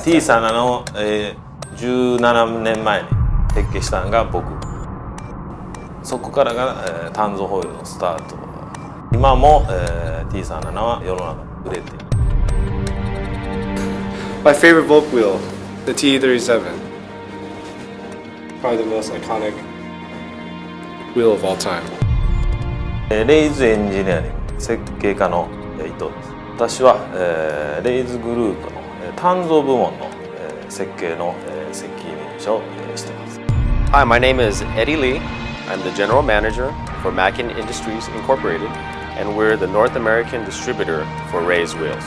T37 の、えー、17年前に設計したのが僕そこからが、えー、炭素ホイールのスタート今も、えー、T37 は世の中に売れている My favorite Volk wheel, the T37. Probably the most iconic wheel of all time. えーレイズエンジニアリング設計家のえー伊藤です私は、えーレイズグループのえー鍛造部門の設計の責任者をしています。Hi, my name is Eddie Lee. I'm the general manager for Mackin Industries Incorporated, and we're the North American distributor for Rays Wheels.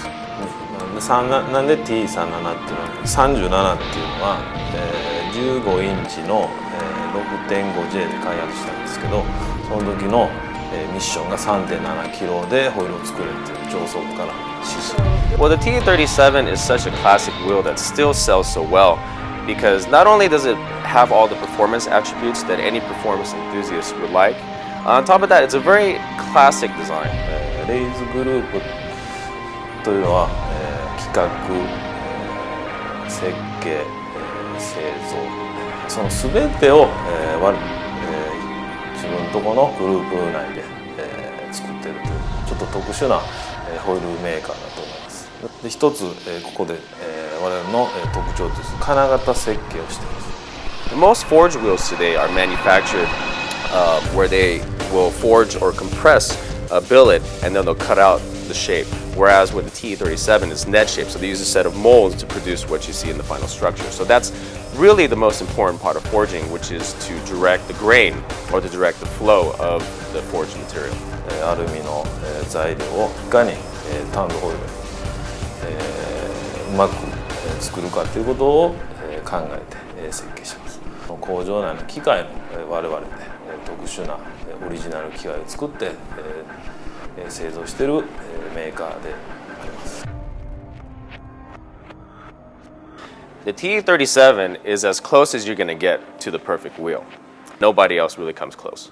なんで TE37 っていうのは37っていうのは、えー、15インチの、えー、6.5J で開発したんですけどその時のえー、ミッションが3.7キロでホイールを作れっていう上層部からの指示 Well, the TE37 is such a classic wheel that still sells so well because not only does it have all the performance attributes that any performance enthusiast would like, on top of that, it's a very classic design. Uh, レイズグループというのは、えー、企画、えー、設計、えー、製造その全てを、えー、とこのグループ内で、えー作ってるというちょっと特殊な、えーホイールメーカーだと思いますで一つ、えーここで、えー我々の、えー特徴として金型設計をしています Most forge wheels today are manufactured uh, where they will forge or compress a billet and then they'll cut out the shape, whereas with the TE37 it's net shape, so they use a set of molds to produce what you see in the final structure. So that's really the most important part of forging, which is to direct the grain or to direct the flow of the forged material. アルミの材料をいかにターンドホイルうまく作るかということを考えて設計します工場内の機械も我々で特殊なオリジナル機械を作って the TE37 is as close as you're going to get to the perfect wheel. Nobody else really comes close.